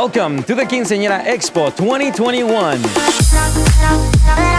Welcome to the Quinceañera Expo 2021.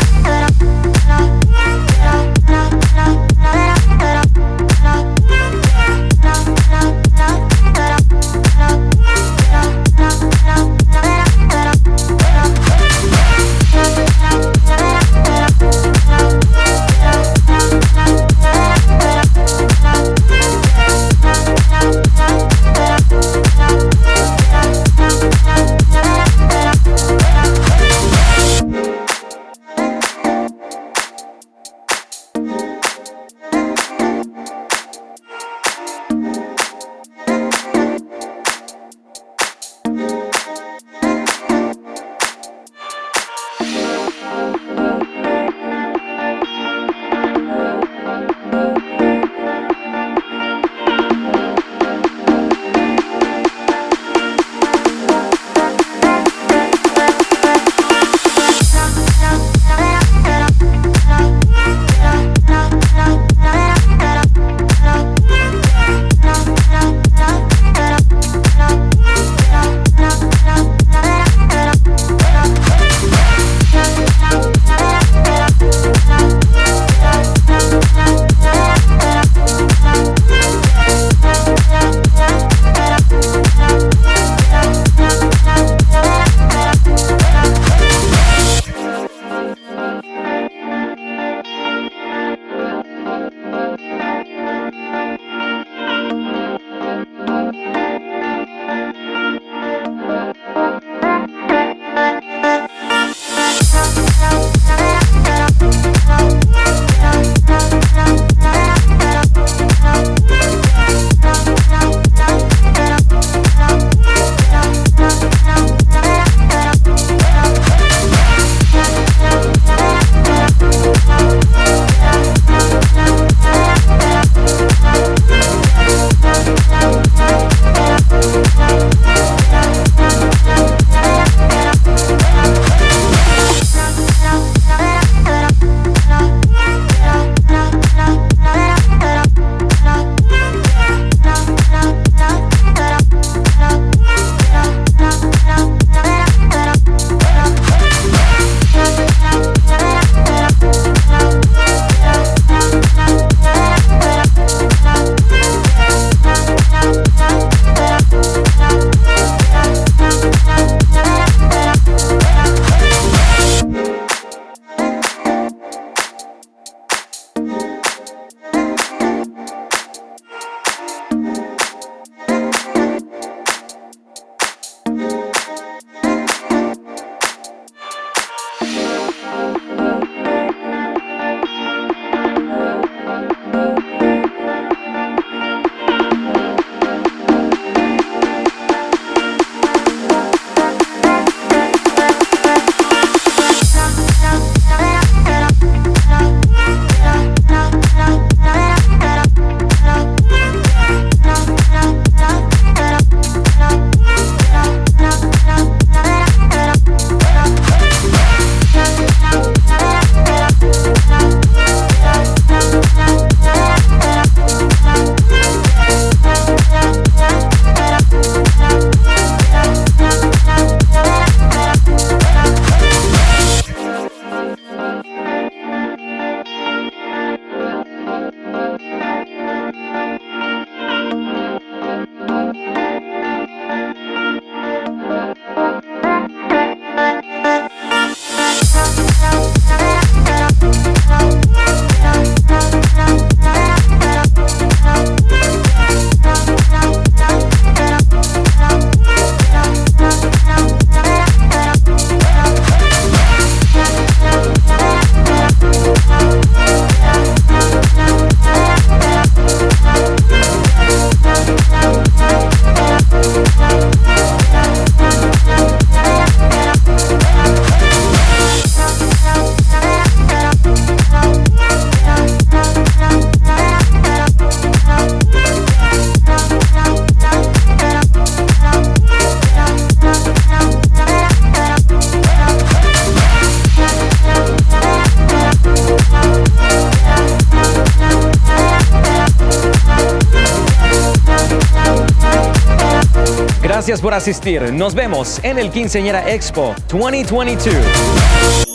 Gracias por asistir. Nos vemos en el Quinceañera Expo 2022.